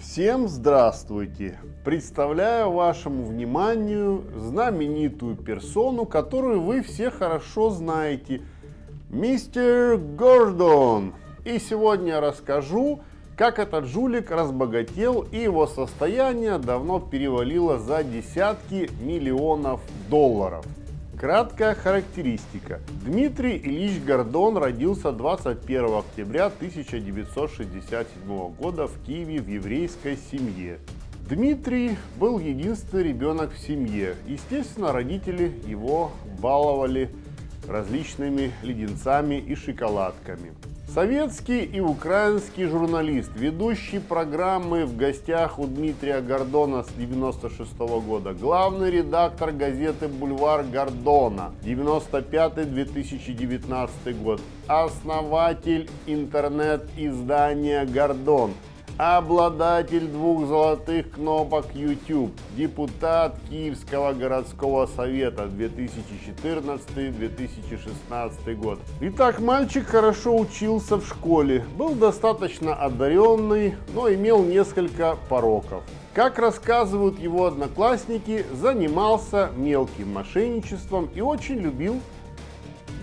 Всем здравствуйте! Представляю вашему вниманию знаменитую персону, которую вы все хорошо знаете, мистер Гордон. И сегодня я расскажу, как этот жулик разбогател и его состояние давно перевалило за десятки миллионов долларов. Краткая характеристика. Дмитрий Ильич Гордон родился 21 октября 1967 года в Киеве в еврейской семье. Дмитрий был единственный ребенок в семье. Естественно, родители его баловали различными леденцами и шоколадками. Советский и украинский журналист, ведущий программы в гостях у Дмитрия Гордона с 96 -го года, главный редактор газеты «Бульвар Гордона» 95-2019 год, основатель интернет-издания «Гордон», обладатель двух золотых кнопок YouTube, депутат Киевского городского совета 2014-2016 год. Итак, мальчик хорошо учился в школе, был достаточно одаренный, но имел несколько пороков. Как рассказывают его одноклассники, занимался мелким мошенничеством и очень любил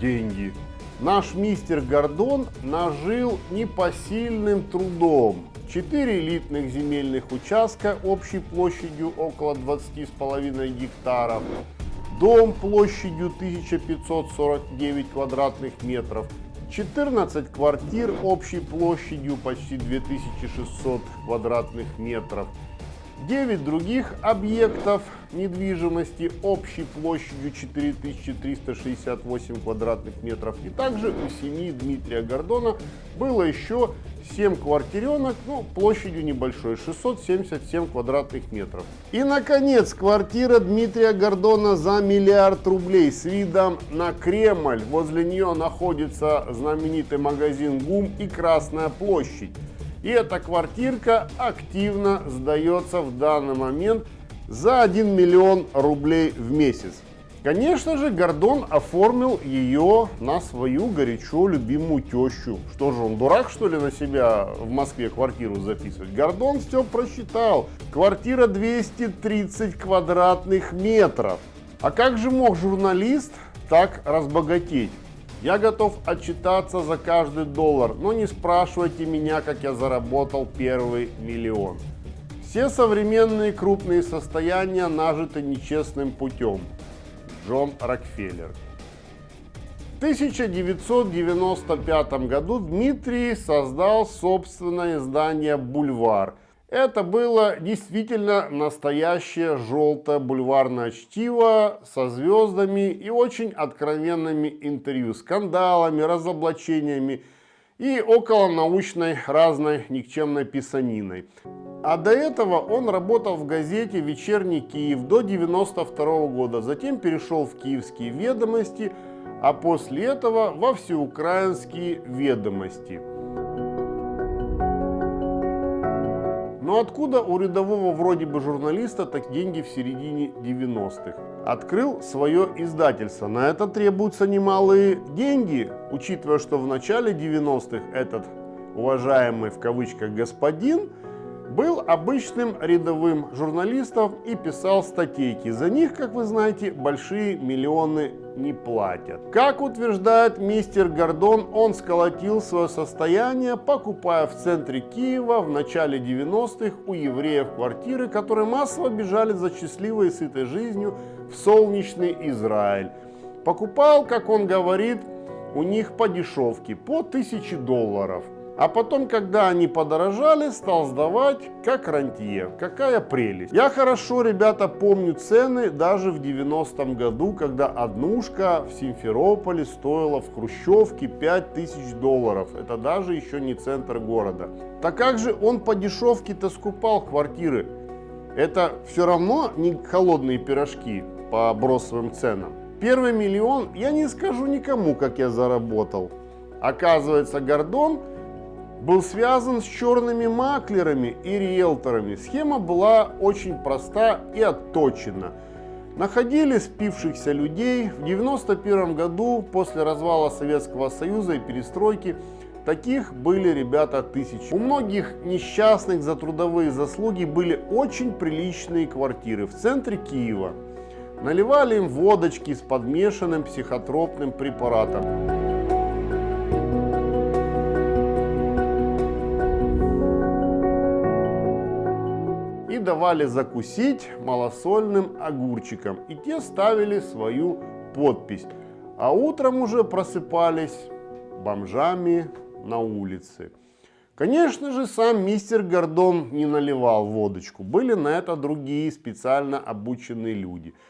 деньги. Наш мистер Гордон нажил непосильным трудом, 4 элитных земельных участка общей площадью около 20,5 гектаров, дом площадью 1549 квадратных метров, 14 квартир общей площадью почти 2600 квадратных метров, 9 других объектов недвижимости общей площадью 4368 квадратных метров. И также у семьи Дмитрия Гордона было еще 7 квартиренок, ну, площадью небольшой, 677 квадратных метров. И, наконец, квартира Дмитрия Гордона за миллиард рублей с видом на Кремль. Возле нее находится знаменитый магазин ГУМ и Красная площадь. И эта квартирка активно сдается в данный момент за 1 миллион рублей в месяц. Конечно же, Гордон оформил ее на свою горячо любимую тещу. Что же, он дурак, что ли, на себя в Москве квартиру записывать? Гордон все просчитал. Квартира 230 квадратных метров. А как же мог журналист так разбогатеть? Я готов отчитаться за каждый доллар, но не спрашивайте меня, как я заработал первый миллион. Все современные крупные состояния нажиты нечестным путем. Джон Рокфеллер. В 1995 году Дмитрий создал собственное издание «Бульвар». Это было действительно настоящее желтое бульварное чтиво со звездами и очень откровенными интервью, скандалами, разоблачениями и около научной разной никчемной писаниной. А до этого он работал в газете «Вечерний Киев» до 92 года, затем перешел в «Киевские ведомости», а после этого во «Всеукраинские ведомости». Но откуда у рядового вроде бы журналиста так деньги в середине 90-х? Открыл свое издательство. На это требуются немалые деньги, учитывая, что в начале 90-х этот уважаемый в кавычках господин был обычным рядовым журналистом и писал статейки. За них, как вы знаете, большие миллионы не платят. Как утверждает мистер Гордон, он сколотил свое состояние, покупая в центре Киева в начале 90-х у евреев квартиры, которые массово бежали за счастливой и сытой жизнью в солнечный Израиль. Покупал, как он говорит, у них по дешевке, по 1000 долларов. А потом, когда они подорожали, стал сдавать как рантье. Какая прелесть. Я хорошо, ребята, помню цены даже в 90-м году, когда однушка в Симферополе стоила в Хрущевке 5000 долларов. Это даже еще не центр города. Так как же он по дешевке-то скупал квартиры? Это все равно не холодные пирожки по бросовым ценам. Первый миллион я не скажу никому, как я заработал. Оказывается, Гордон был связан с черными маклерами и риэлторами. Схема была очень проста и отточена. Находили спившихся людей. В 1991 году, после развала Советского Союза и перестройки, таких были ребята тысячи. У многих несчастных за трудовые заслуги были очень приличные квартиры в центре Киева. Наливали им водочки с подмешанным психотропным препаратом. Давали закусить малосольным огурчиком. И те ставили свою подпись. А утром уже просыпались бомжами на улице. Конечно же, сам мистер Гордон не наливал водочку. Были на это другие специально обученные люди –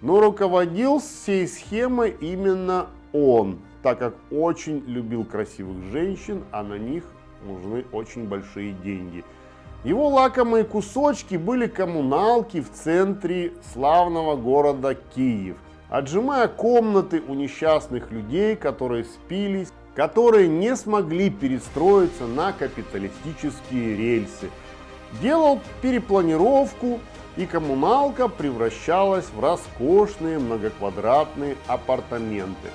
Но руководил всей схемой именно он, так как очень любил красивых женщин, а на них нужны очень большие деньги. Его лакомые кусочки были коммуналки в центре славного города Киев, отжимая комнаты у несчастных людей, которые спились, которые не смогли перестроиться на капиталистические рельсы. Делал перепланировку и коммуналка превращалась в роскошные многоквадратные апартаменты.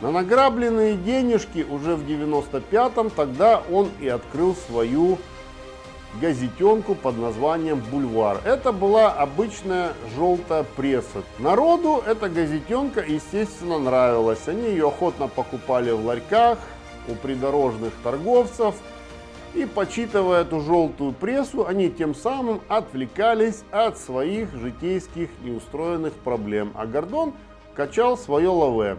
На награбленные денежки уже в 95-м тогда он и открыл свою газетенку под названием «Бульвар». Это была обычная желтая пресса. Народу эта газетенка, естественно, нравилась. Они ее охотно покупали в ларьках, у придорожных торговцев – и почитывая эту желтую прессу, они тем самым отвлекались от своих житейских неустроенных проблем, а Гордон качал свое лаве.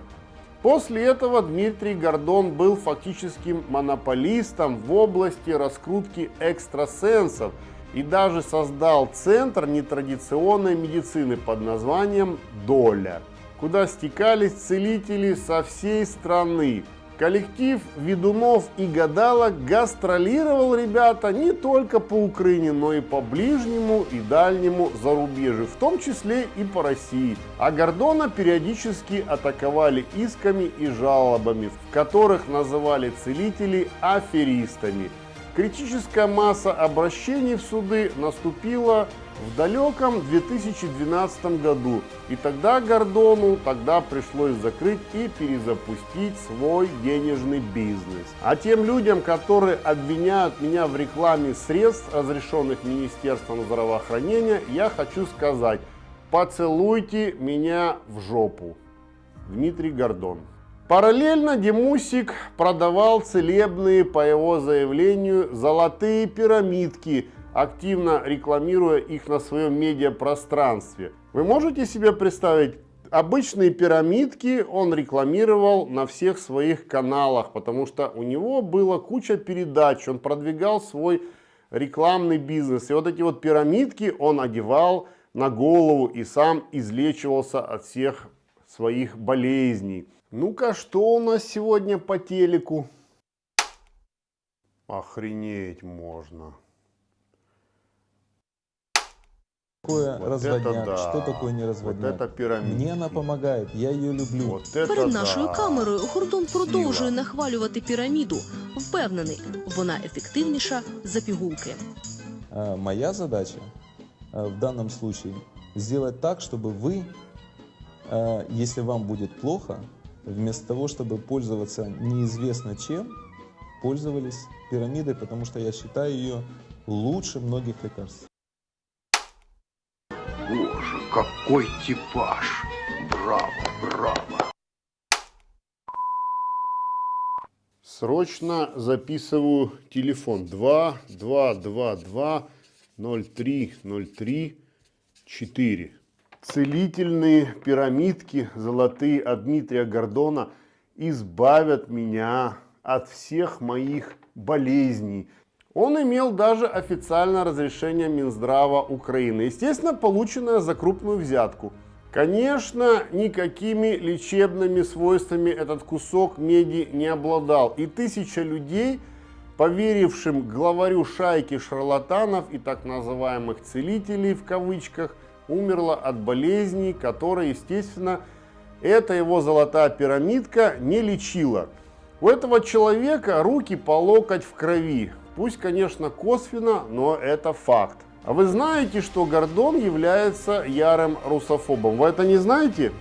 После этого Дмитрий Гордон был фактическим монополистом в области раскрутки экстрасенсов и даже создал центр нетрадиционной медицины под названием «Доля», куда стекались целители со всей страны, Коллектив ведунов и гадалок гастролировал, ребята, не только по Украине, но и по ближнему и дальнему зарубежью, в том числе и по России. А Гордона периодически атаковали исками и жалобами, в которых называли целителей аферистами. Критическая масса обращений в суды наступила в далеком 2012 году. И тогда Гордону тогда пришлось закрыть и перезапустить свой денежный бизнес. А тем людям, которые обвиняют меня в рекламе средств, разрешенных Министерством здравоохранения, я хочу сказать, поцелуйте меня в жопу. Дмитрий Гордон. Параллельно Демусик продавал целебные, по его заявлению, золотые пирамидки – активно рекламируя их на своем медиапространстве. Вы можете себе представить, обычные пирамидки он рекламировал на всех своих каналах, потому что у него была куча передач, он продвигал свой рекламный бизнес. И вот эти вот пирамидки он одевал на голову и сам излечивался от всех своих болезней. Ну-ка, что у нас сегодня по телеку? Охренеть можно такое вот разводняк, да. что такое не разводняк. Вот это пирамидки. Мне она помогает, я ее люблю. Вот это Перед да. нашою камерою Гордон продовжує Сила. нахвалювати піраміду. Впевнений, вона ефективніша за пігулки. А, Моя задача а, в данном случае сделать так, чтобы вы, а, если вам будет плохо, вместо того, чтобы пользоваться неизвестно чем, пользовались пирамидой, потому что я считаю ее лучше многих лекарств. Боже, какой типаж! Браво, браво! Срочно записываю телефон 2 2 2 2 03 03 4. Целительные пирамидки золотые от Дмитрия Гордона избавят меня от всех моих болезней. Он имел даже официальное разрешение Минздрава Украины, естественно, полученное за крупную взятку. Конечно, никакими лечебными свойствами этот кусок меди не обладал. И тысяча людей, поверившим главарю шайки шарлатанов и так называемых целителей в кавычках, умерла от болезней, которые, естественно, эта его золотая пирамидка не лечила. У этого человека руки по локоть в крови. Пусть, конечно, косвенно, но это факт. А вы знаете, что Гордон является ярым русофобом? Вы это не знаете?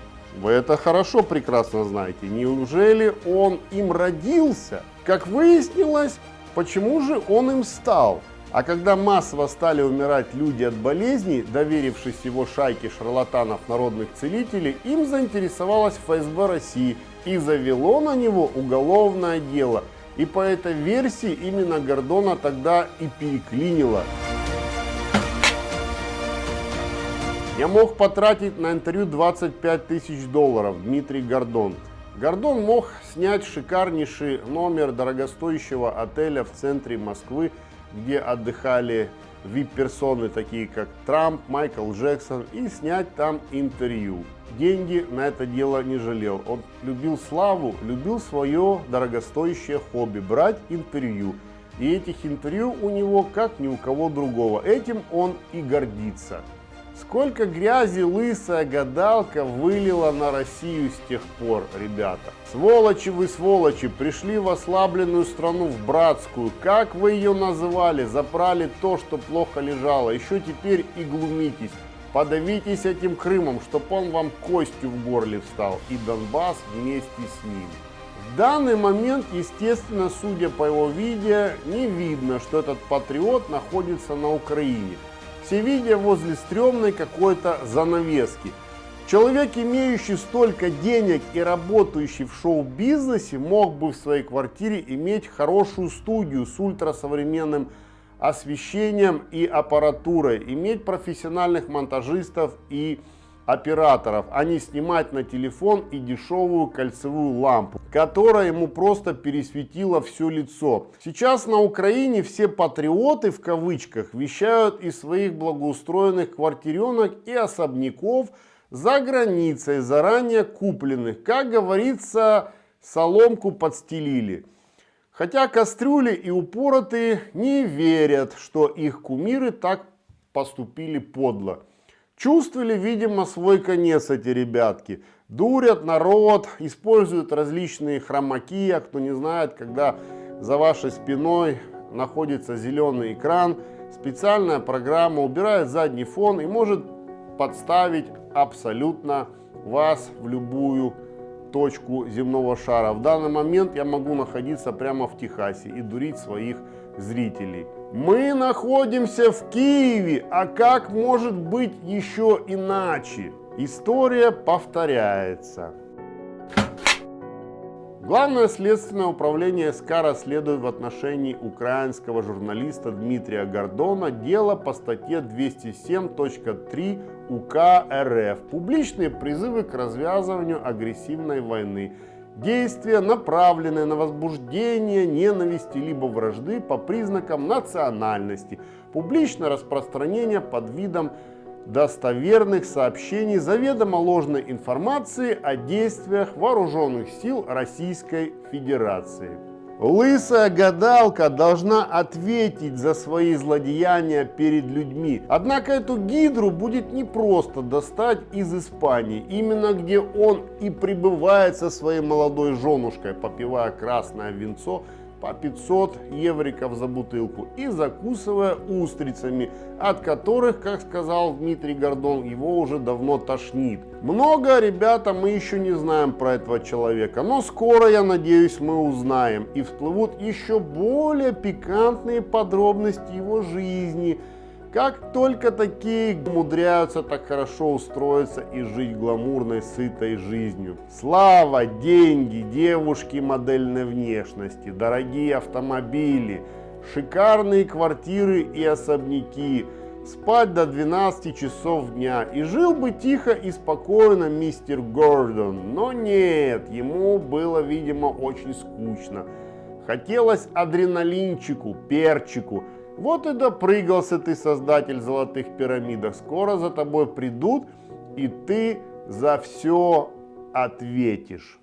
Вы это хорошо прекрасно знаете. Неужели он им родился? Как выяснилось, почему же он им стал? А когда массово стали умирать люди от болезней, доверившись его шайке шарлатанов народных целителей, им заинтересовалась ФСБ России и завело на него уголовное дело. И по этой версии именно Гордона тогда и переклинило. Я мог потратить на интервью 25 тысяч долларов, Дмитрий Гордон. Гордон мог снять шикарнейший номер дорогостоящего отеля в центре Москвы, где отдыхали вип-персоны, такие как Трамп, Майкл Джексон, и снять там интервью. Деньги на это дело не жалел. Он любил славу, любил свое дорогостоящее хобби, брать интервью. И этих интервью у него как ни у кого другого. Этим он и гордится. Сколько грязи лысая гадалка вылила на Россию с тех пор, ребята. Сволочи вы, сволочи, пришли в ослабленную страну, в братскую. Как вы ее называли? Запрали то, что плохо лежало. Еще теперь и глумитесь. Подавитесь этим Крымом, чтоб он вам костью в горле встал. И Донбасс вместе с ним. В данный момент, естественно, судя по его видео, не видно, что этот патриот находится на Украине. Все видя возле стрёмной какой-то занавески. Человек, имеющий столько денег и работающий в шоу-бизнесе, мог бы в своей квартире иметь хорошую студию с ультрасовременным освещением и аппаратурой, иметь профессиональных монтажистов и операторов, а не снимать на телефон и дешевую кольцевую лампу, которая ему просто пересветила все лицо. Сейчас на Украине все патриоты в кавычках вещают из своих благоустроенных квартиренок и особняков за границей, заранее купленных. Как говорится, соломку подстелили. Хотя кастрюли и упоротые не верят, что их кумиры так поступили подло. Чувствовали, видимо, свой конец эти ребятки. Дурят народ, используют различные хромаки, а кто не знает, когда за вашей спиной находится зеленый экран, специальная программа убирает задний фон и может подставить абсолютно вас в любую точку земного шара. В данный момент я могу находиться прямо в Техасе и дурить своих зрителей. Мы находимся в Киеве, а как может быть еще иначе? История повторяется. Главное следственное управление СК расследует в отношении украинского журналиста Дмитрия Гордона дело по статье 207.3 УК РФ «Публичные призывы к развязыванию агрессивной войны» Действия, направленные на возбуждение ненависти либо вражды по признакам национальности, публичное распространение под видом достоверных сообщений заведомо ложной информации о действиях вооруженных сил Российской Федерации. Лысая гадалка должна ответить за свои злодеяния перед людьми. Однако эту гидру будет непросто достать из Испании, именно где он и пребывает со своей молодой женушкой, попивая красное винцо по 500 евриков за бутылку и закусывая устрицами, от которых, как сказал Дмитрий Гордон, его уже давно тошнит. Много, ребята, мы еще не знаем про этого человека, но скоро, я надеюсь, мы узнаем и всплывут еще более пикантные подробности его жизни, как только такие умудряются так хорошо устроиться и жить гламурной, сытой жизнью. Слава, деньги, девушки модельной внешности, дорогие автомобили, шикарные квартиры и особняки, спать до 12 часов дня. И жил бы тихо и спокойно мистер Гордон, но нет, ему было, видимо, очень скучно. Хотелось адреналинчику, перчику, вот и допрыгался ты, создатель золотых пирамидок. Скоро за тобой придут, и ты за все ответишь.